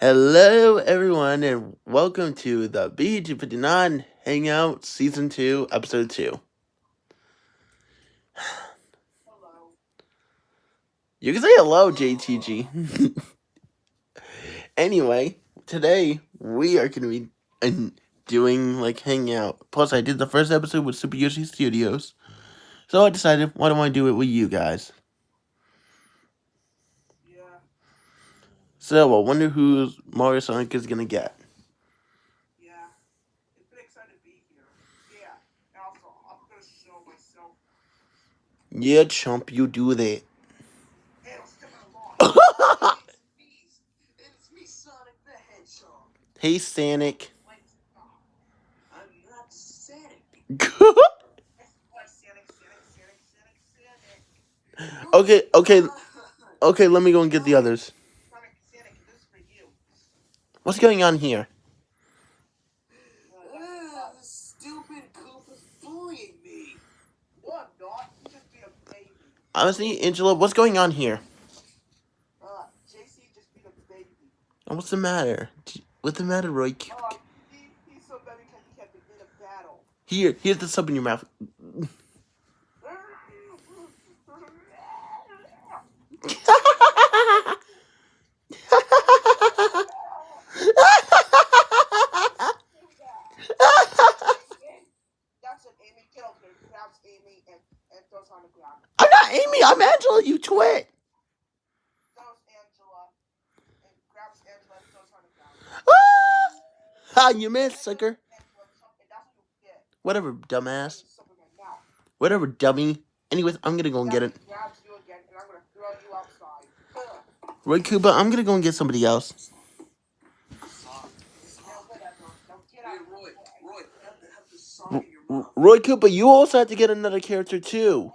Hello, everyone, and welcome to the BG59 Hangout Season 2, Episode 2. Hello. You can say hello, JTG. anyway, today we are going to be uh, doing like Hangout. Plus, I did the first episode with Super Yoshi Studios. So I decided, why don't I do it with you guys? So I wonder who Mario Sonic is going to get. Yeah. It's been exciting to be here. Yeah. And also, I'm gonna show myself. Yeah, chump, you do that. Hey, let's get along. it's me. Sonic the Hedgehog. hey, Sonic. I'm not Sonic. okay, okay, okay, let me go and get the others. Sonic, Sonic, this is for you. What's going on here? Ah, the stupid goof bullying me. No, not. You just beat a baby. Honestly, Angela, what's going on here? Uh, JC just beat a baby. And What's the matter? What's the matter, Roy? Uh, he, he's so bad because he can't a battle. Here, here's the sub in your mouth. That's it, Amy. Get over here. Grabs Amy and, and throws her on the ground. I'm not Amy, I'm Angela, you twit. Throws Angela and grabs Angela and throws her on the ground. Ah, you missed, sucker. Whatever, dumbass. Whatever, dummy. Anyways, I'm gonna go and get it. Again, and I'm gonna go and get somebody else. Roy, Roy, have the, have the song R- in your R- mouth. Roy Koopa, you also have to get another character too.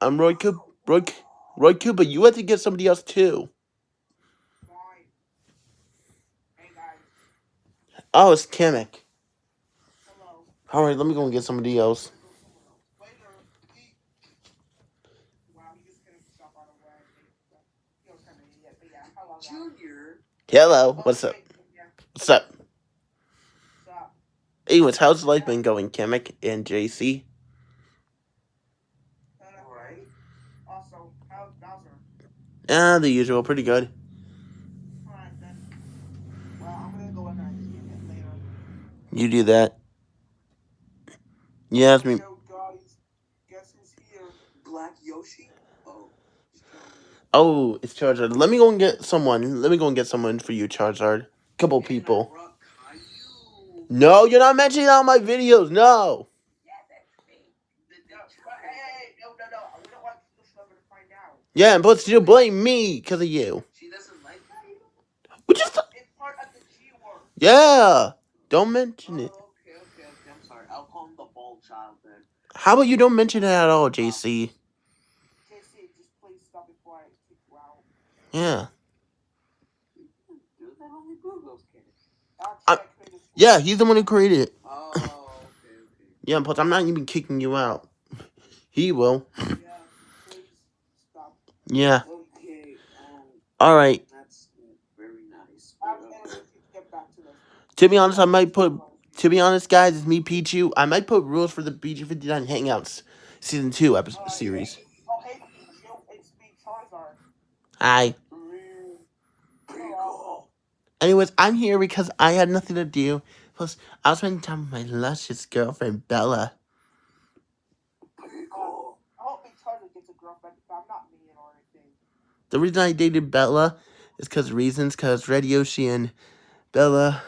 I'm Roy Koopa. Roy, Roy Koopa, you have to get somebody else too. Fine. Hey guys. Oh, it's Kamek. Hello. Alright, let me go and get somebody else. Later. Wow, he just couldn't stop on the way. He was kind of idiot, but yeah. Hello. Junior, Hello, what's up? What's up? Anyways, how's life been going, Kamek and JC? Uh, alright? Also, how's Bowser? Ah, the usual, pretty good. Alright then. Well, I'm gonna go in there and see it later. You do that. You ask me. Yo, guys, guess who's here? Black Yoshi? Oh, Johnny. Oh, it's Charizard. Let me go and get someone. Let me go and get someone for you, Charizard. Couple people. No, you're not mentioning that on my videos. No. Yeah, me. We and plus you blame me because of you. She doesn't like Caillou? Which is It's part of the G word. yeah. Don't mention Oh, it. okay, okay, okay. I'm sorry. I'll call him the bald child then. How about you don't mention it at all, JC? JC, just please stop before I kick you out. Yeah. Dude, that only Google's. Actually, I- I created this Yeah, he's the one who created it. Oh, okay, okay. Yeah, plus I'm not even kicking you out. He will. Yeah, please stop. Yeah. Okay, um, All right. that's very nice. I'm But, gonna uh, let you get back to be honest, I might put. To be honest, guys, it's me, Pichu. I might put rules for the BG59 Hangouts season two episode Uh, series. It's me, Charizard. Hi. Anyways, I'm here because I had nothing to do. Plus, I was spending time with my luscious girlfriend Bella. The reason I dated Bella is because reasons, because Red Yoshi and Bella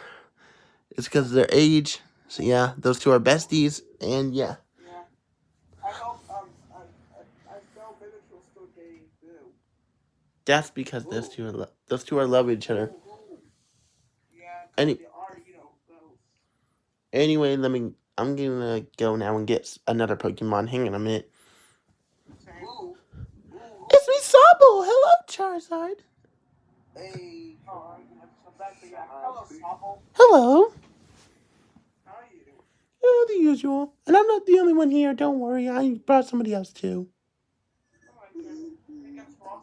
is because of their age. So yeah, those two are besties, and yeah, Yeah. I hope, um, I, I, I that's because those two are lo- those two are love each other. Yeah, Any- they are, you know. Anyway, let me. I'm gonna go now and get another Pokemon. Hang on a minute. Ooh. Ooh. It's me, Sobble. Hello, Charizard. Hey. I'm gonna come back, but yeah. Hello, Snobble. Hello. Uh, the usual. And I'm not the only one here. Don't worry. I brought somebody else too. Oh.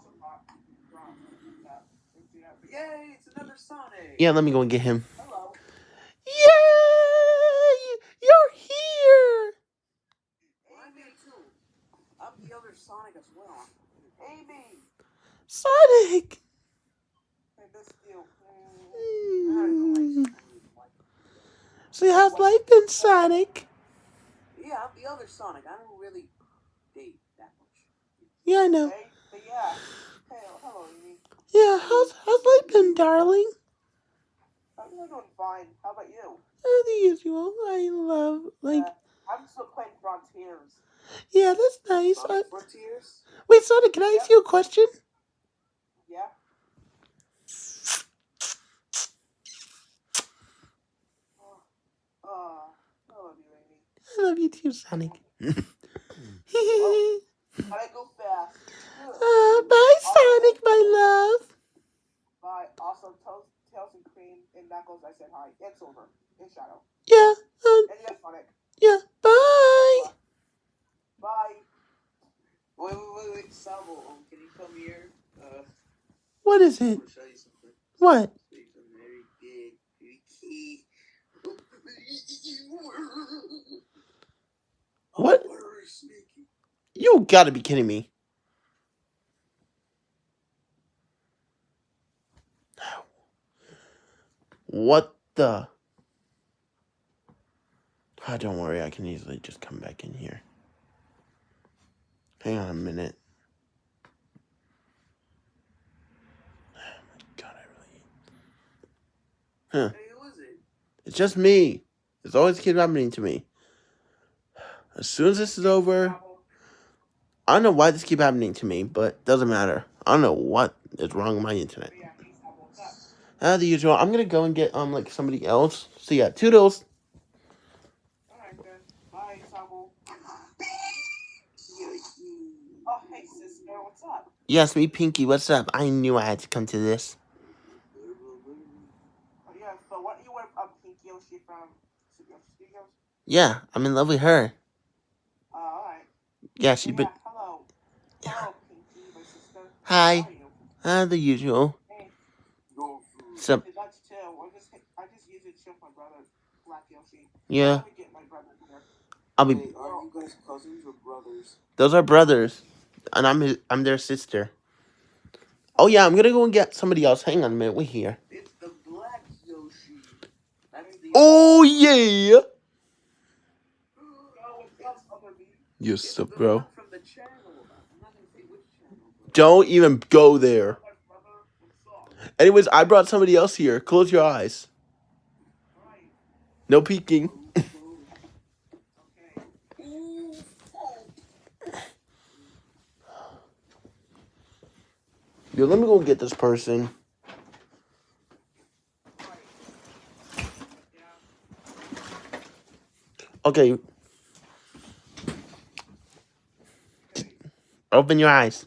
Yeah. Let me go and get him. Hello. Yay! You're here! Me too. I'm the other Sonic as well. Amy. Sonic! I missed you. Mm. So how's life been, Sonic? Yeah, I'm the other Sonic. I don't really date that much. Yeah, I know. Hey, but yeah. Hey, hello, Amy. Yeah, how's how's life been, darling? I'm doing fine. How about you? Uh, the usual. I love like Uh, I'm still playing Frontiers. yeah, that's nice. Frontiers? wait, Sonic, can I ask you a question? Yeah? Oh, I love you, Amy. I love you too, Sonic. uh, Gotta go fast. bye, Sonic, my love. Bye. Also, Toast, Tails and Cream and Knuckles, I said hi. Silver. And Shadow. Yeah, uh, And yes, Sonic. yeah, bye. Bye. Wait, wait, wait, wait. Sabo, um, can you come here? Uh, What is it? want to show you something. What? It's a very big, big key. What? Oh, very sneaky. You gotta be kidding me. What the? Ah, don't worry, I can easily just come back in here. Hang on a minute. Oh my god, I really. Hey, who is it? It's just me. It's always keep happening to me. As soon as this is over, I don't know why this keep happening to me, but doesn't matter. I don't know what is wrong with my internet. But yeah, he's Sabo. What's up? Uh, the usual. I'm gonna go and get um like somebody else. So yeah, toodles. Alright then. Bye, Oh, hey, sister. What's up? Yes, me Pinky. What's up? I knew I had to come to this. Oh, yeah, but what you with um, Pink Yoshi from Studios? Studios? Yeah, I'm in love with her. Uh, alright. Yeah, she's Yeah, been. hello. Hello, Pinky, my sister. Hi. How are? Uh, the usual. Hey, Go food. So hey, that's chill. I just, I just use it to chill with my brother, Black Yoshi. yeah, Let me get my brother here. I'll be. Are you guys cousins or brothers? Those are brothers, and I'm his. I'm their sister. Oh yeah, I'm gonna go and get somebody else. Hang on a minute. we're here. It's the black Yoshi. That's the Oh yeah. Yo, what's up, other me? Yes, up, the bro. one from the channel. I'm not gonna say which channel. But Don't even go there. Anyways, I brought somebody else here. Close your eyes. No peeking. Yo, let me go get this person. Okay, open your eyes.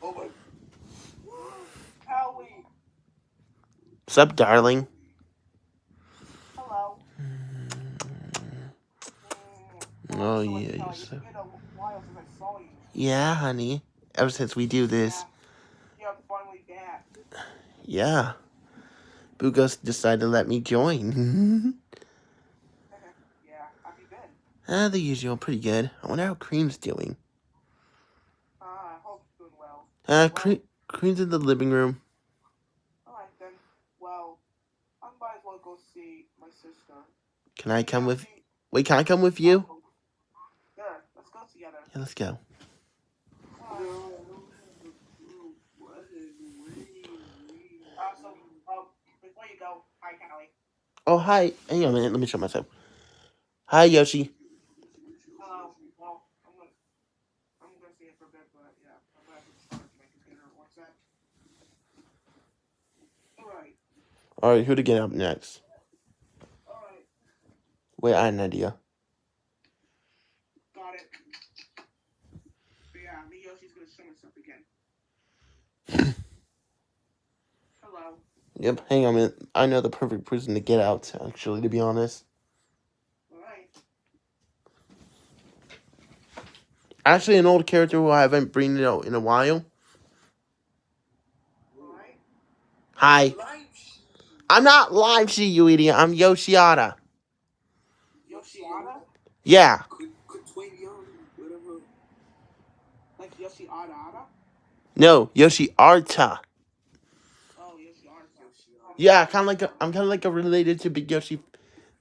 oh my. Howie, What's up, darling? hello. Oh, yeah, you're uh, so- been a while since I saw you. Yeah, honey. Ever since we do this. Yeah, finally back. Yeah. Bugos decided to let me join. Yeah, have you been? ah, the usual. Pretty good. I wonder how Cream's doing. Uh, I hope you're doing well. Uh, Cream, Cream's in the living room. Alright then. Well, I might as well go see my sister. Can I come with... Wait, can I come with you? Sure, let's go together. Yeah, let's go. Oh, hi. Hang on a minute. Let me show myself. Hi, Yoshi. Hello. Well, I'm gonna, I'm gonna see it for a bit, but yeah, I'm gonna start my computer. What's that? Alright, Alright, who to get up next? alright, Wait, I had an idea. got it. But yeah, me Yoshi's gonna show us up again. Hello. Yep, hang on a minute. I know the perfect prison to get out, actually, to be honest. Alright. Actually, an old character who I haven't bring out in a while. Alright. Hi. I'm not live, Sheet, you idiot. I'm Yoshiada. Yoshiada? Yeah. Could could Twin Young, whatever. Like Yoshi Ada Ada? No, Yoshi Arta. Oh, Yoshi Ada. Yeah, kind of like a, I'm kind of like a related to Big Yoshi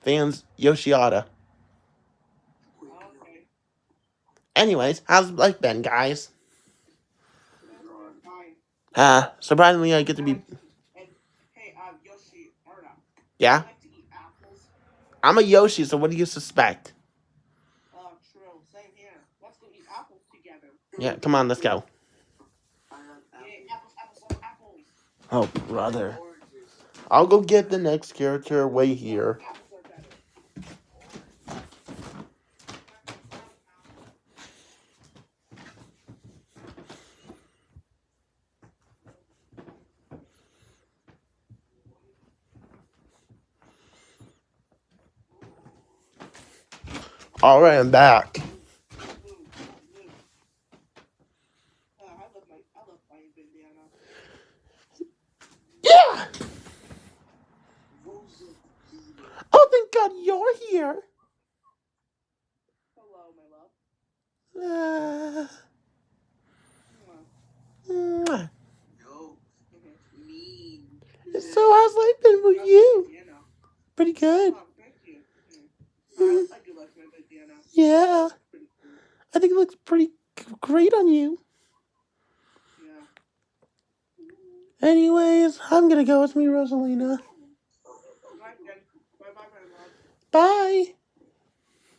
fans, Yoshiada. Twin Young. Okay. Anyways, how's life been, guys? Fine. Uh, surprisingly, I get to be. Hey, uh, Yoshi Ada. Yeah, I like to eat apples. I'm a Yoshi, so what do you suspect? Oh, true. Same here. Let's go eat apples together. Yeah, come on, let's go. Oh, brother. I'll go get the next character way here. Apples are better. All right, I'm back. Blue, blue. Uh, I love my, I love my bandana. Yeah. Rosa Peter. Oh, thank God you're here. Hello, my love. Uh, Mwah. mwah. No. Mhm. Mean. so how's life been with you? Bandana. Pretty good. Oh, thank you. Mm. I, I do like my bandana. Yeah, Pretty cool. I think it looks pretty great on you. Yeah. Anyways, I'm gonna go with me, Rosalina. Bye bye, my. Bye.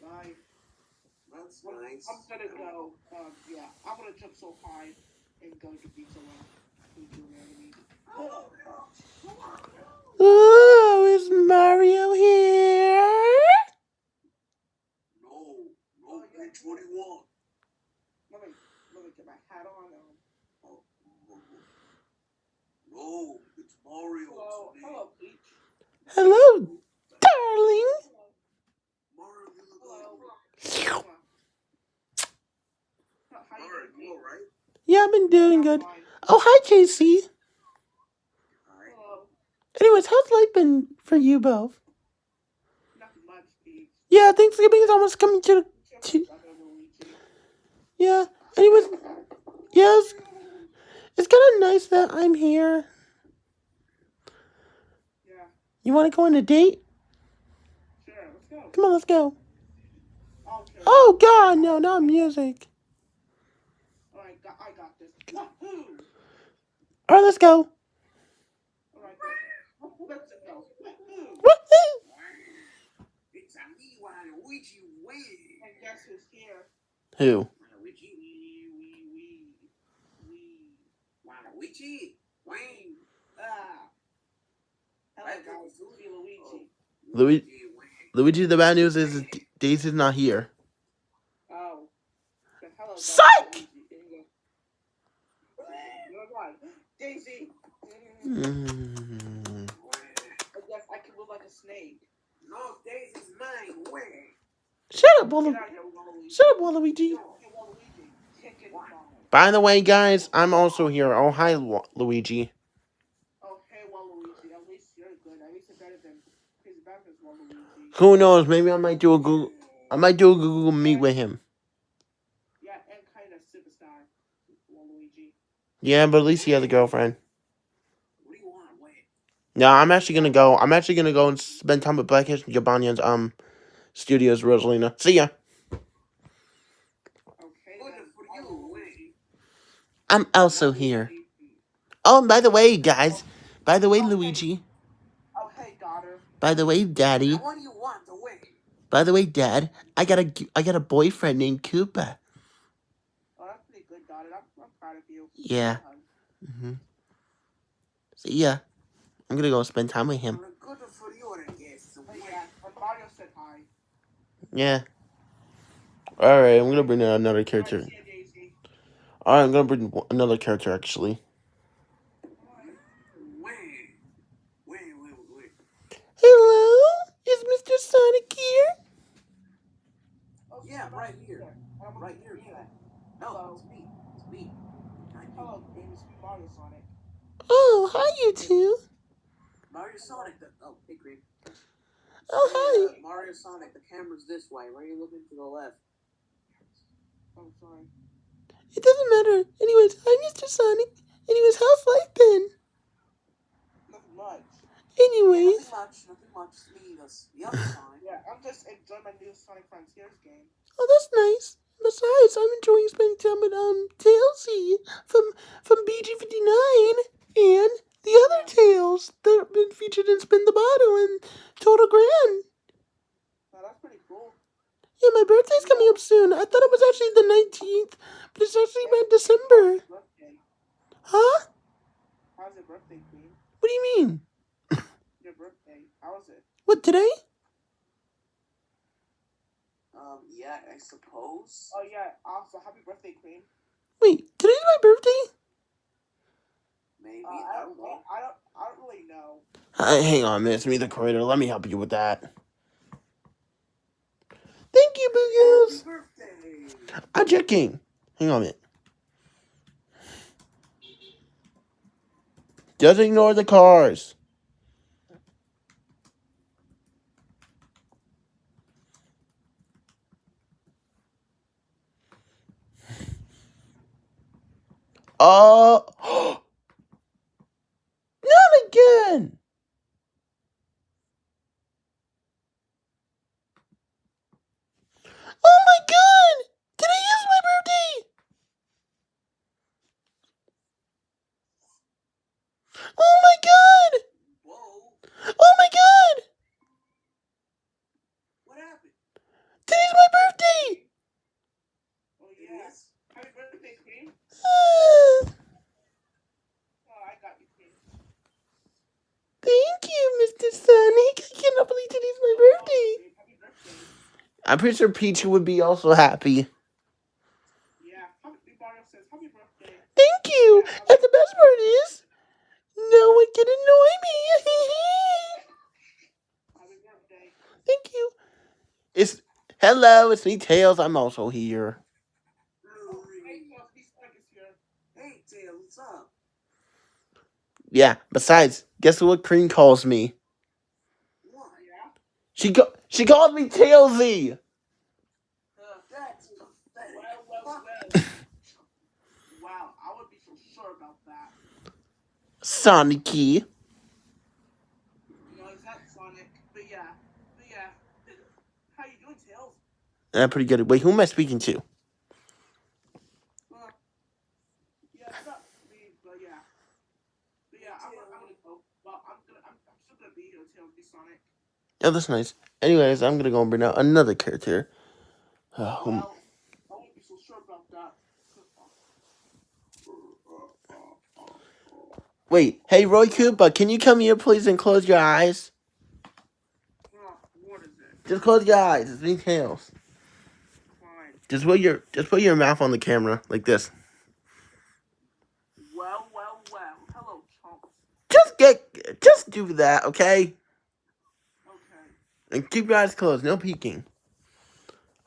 Bye. That's Well, nice. I'm gonna go. Um, yeah, I'm gonna jump so high and go to beach alone. Thank you, Randy. Ooh, is Mario here? No. No. You're 21. Let me let me get my hat on. Um, Oh, no. No. It's Mario hello, today. hello, Peach. Hello, darling. Mario, you look like. How how you Mario, you alright? Yeah, I've been doing good. Oh, hi, JC. Alright. Hello. Anyways, how's life been for you both? Nothing much, Peach. Yeah, Thanksgiving is almost coming to. Just Two. another Luigi. Yeah. Anyways, yes, it's kind of nice that I'm here. Yeah. You want to go on a date? Sure. Let's go. Come on, let's go. Okay. Oh God, no, not music. All right. I got this. Wahoo! All right, let's go. All right. Let's go. Woohoo! It's a me, Waluigi Wayne. And guess who's here? Who? Ah. Hello, Hi, guys. guys. Luigi Luigi. Louis- Wayne. Luigi, the bad news is Daisy's not here. Oh. Then hello, guys. Psych! Luigi. Here you go. You're right. Daisy. Mm. I guess I can move like a snake. No, Daisy's mine. Wayne. Shut up, Waluigi. Get out of here, Waluigi. Shut up, Waluigi. Hey, Waluigi. Kick it down. By the way, guys, I'm also here. Oh, hi, Lu- Luigi. Oh, Waluigi. At least you're good. At least you're better than his better than Waluigi. Who knows? Maybe I might do a Google. I might do a Google Meet with him. Yeah, and kind of superstar, Waluigi. Yeah, but at least he has a girlfriend. What do you want, Wayne? No, I'm actually gonna go. I'm actually gonna go and spend time with Blackish and Jabanian's um studios, Rosalina. See ya. Okay. I'm also here. Oh, and by the way, guys. By the way, Luigi. Hey, daughter. By the way, Daddy. what do you want? By the way, Dad. I got a I got a boyfriend named Koopa. Oh, that's pretty good, daughter. I'm, I'm proud of you. Yeah. Hmm See ya. I'm gonna go spend time with him. Good for you, I guess. yeah, when Mario said hi. Yeah. All right, I'm gonna bring in another character. Alright, see ya, Daisy. All right, I'm gonna bring another character actually. Hello, is Mr. Sonic here? Oh, Yeah, so right here. you. Right here, meet you. No, it's me. It's me. Not you. Hello, baby. Mario Sonic. Oh, hi, you two. Mario Sonic. The, oh, hey, Cream. Oh, Hey, hi. uh, Mario Sonic. The camera's this way. Why are you looking to the left? Oh, sorry. It doesn't matter. Anyways, I'm Mr. Sonic. Anyways, how's life been? Nothing much. Anyways, Nothing much. Nothing much. Me, the, the other Sonic. Yeah, I'm just enjoying my new Sonic Frontiers game. oh, that's nice. Besides, I'm enjoying spending time with um Tailsy from from BG59 and the other tales that have been featured in Spin the Bottle and Total Grand. Now that's pretty cool. Yeah, my birthday's coming up soon. I thought it was actually the 19th, but it's actually by December. Birthday. Huh? How's your birthday, Queen? What do you mean? Your birthday. How was it? What, today? Um, yeah, I suppose. Oh yeah. Also, happy birthday, Queen. Wait, today's my birthday? Maybe. Uh, I I don't don't. know. I don't. I don't really know. Uh, hang on, man. It's me, the creator. Let me help you with that. Thank you, Boo Happy birthday! I'm checking. Hang on a minute. Just ignore the cars. Uh, again. Oh my god! Today is my birthday! Oh my god! Whoa! Oh my god! What happened? Today's my birthday! Oh It yeah. is? Happy birthday, Queen. Ah, Oh, I got you, Queen. thank you, Mr. Sonic. I cannot believe today's my birthday. Queen, Happy birthday. I'm pretty sure Peach would be also happy. Yeah. Happy Mario happy birthday. Thank you. And the best part is, no one can annoy me. Thank you. It's hello, it's me, Tails. I'm also here. Hey, Tails, Miss Sonic is here. Hey, Tails, what's up? Yeah. Besides, guess what Cream calls me? What? Yeah. She go- she calls me Tailsy. Uh, That's pathetic. well, well, Fuck. well. wow, I would be so sure about that. Sonicy. You know, it's not Sonic, yeah, yeah. Pretty good. Wait, who am I speaking to? Uh, yeah, not me, but yeah. But yeah, I'm, I'm gonna go. Well, I'm gonna, I'm, I'm still gonna be here, be Sonic. Oh, that's nice. Anyways, I'm gonna go and bring out another character. Uh, Well, I won't be so sure about that. Wait, hey Roy Koopa, can you come here please and close your eyes? What is? Just close your eyes. It's me, Tails. Fine. Just put your just put your mouth on the camera like this. Well, well, well. Hello, chumps. Just get just do that, okay? Okay. And keep your eyes closed. No peeking.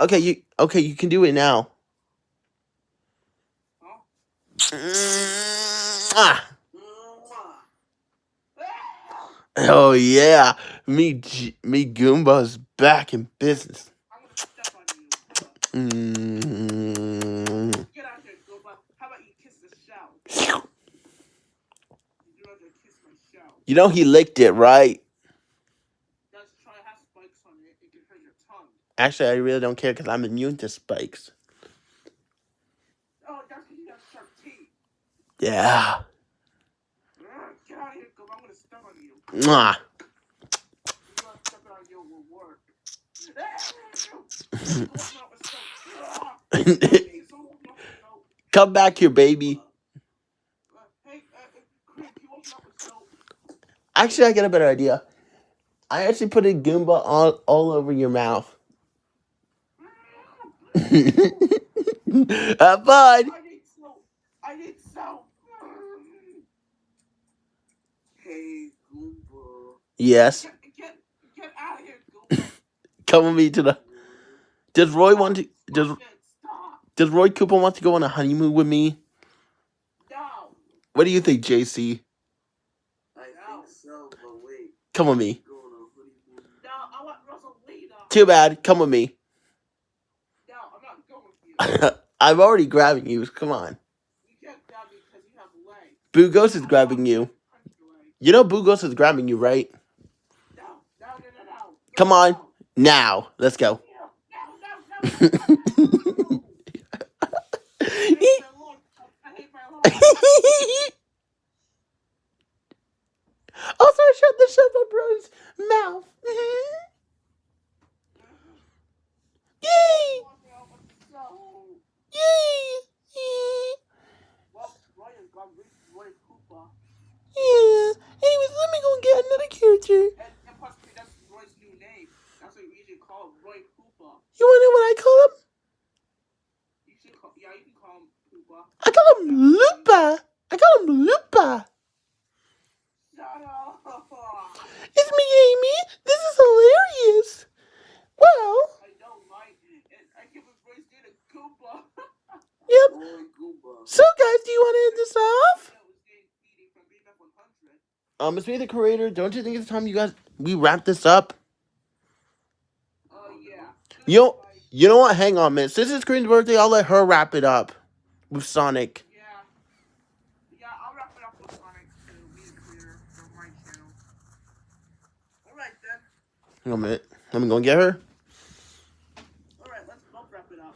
Okay, you okay? You can do it now. Huh? Ah. Mwah. Oh yeah, me G- me Goomba's back in business. I'm gonna step on you. Mm. Get out here, Goomba. How about you kiss the shell? You'd rather kiss my shell. You know he licked it, right? Let's try it has spikes on it. It can hurt your tongue. Actually, I really don't care because I'm immune to spikes. Oh, that's because you have sharp teeth. Yeah. Ugh, Get out of here, Goomba. I'm gonna step on you. Mwah. You want to step on you will work. Come back here, baby. Actually, I get a better idea. I actually put a Goomba all, all over your mouth. Have fun. I need soap. I need soap. Hey, Goomba. Yes. Get, get, get out of here, Goomba. Come with me to the. Does Roy want to? Does Stop. Stop. Does Roy Cooper want to go on a honeymoon with me? No. What do you think, JC? I, No. so, but wait. Come with me. Going on honeymoon. No, I want Rosalina. Too bad. Come with me. No, I'm not going with you. I'm already grabbing you. Come on. You can't grab me because you have legs. Bugos is grabbing you. Punch your leg. You know Bugos is grabbing you, right? No, no, no, no, no. Come on. Now, let's go. No, no, no, no, no. I hate my look. I hate my look. also, shut the shut up, bro's mouth. Yay! So, Yay! Yay! well, Ryan got rid of Roy Cooper. Yeah. Anyways, let me go get another character. And, and plus, that's Roy's new name. That's what we usually call him, Roy Cooper. You wanna know what I call him? You should call, yeah, you can call him Cooper. I call him Lupa. I call him Lupa. Shut up. It's me, Amy. This is hilarious. Well, I know, right? And I give his Roy's name to Cooper. yep. Roy Cooper. So, guys, do you want to end this off? That was Dave Feeding from BMF 100. Um, it's me, the creator. Don't you think it's time you guys we wrap this up? Oh, yeah. You know- You know what? Hang on, man. Since it's Green's birthday, I'll let her wrap it up with Sonic. Yeah. Yeah, I'll wrap it up with Sonic to be clear from my channel. Alright then. Hang on a minute. Let me go and get her. Alright, let's both wrap it up.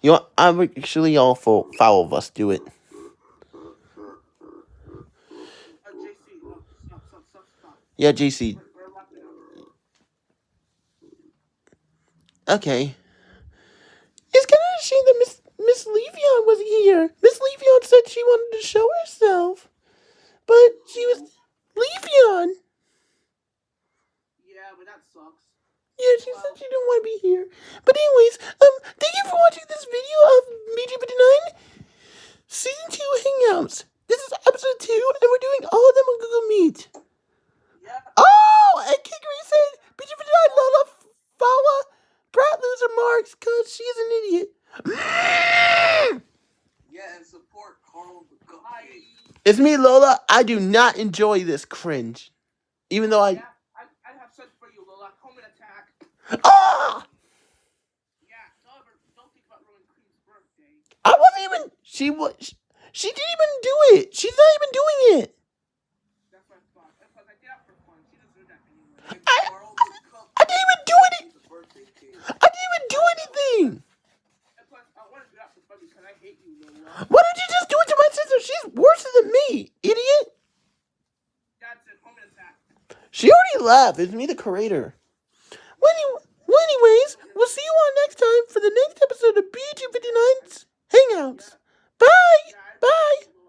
You know, what? I'm actually all for foul of us do it. Uh, JC, look, stop, stop, stop, stop. Yeah, JC. We're, we're wrapping up. Okay. It's kind of a shame that Miss Miss Levion wasn't here. Miss Levion said she wanted to show herself, but she was Levion. Yeah, but that sucks. Yeah, she said she didn't want to be here. But anyways, um, thank you for watching this video of BG59 Season 2 Hangouts. This is episode 2, and we're doing all of them on Google Meet. Yeah. Oh, and Kikri said BG59 Lola Fawa Brat Loser Marks because she's an idiot. Yeah, and support Carl the Goat. It's me, Lola. I do not enjoy this cringe. Even though I... Yeah, I, I have such for you, Lola. Home and attack. Ah! Yeah, don't don't think about ruining Queen's birthday. I wasn't even... She was... She didn't even do it. She's not even doing it. do any. I didn't even do anything. Why did you just do it to my sister? She's worse than me, idiot. She already left. It's me, the creator. Well, well anyways, we'll see you all next time for the next episode of BG59's Hangouts. Bye! Bye!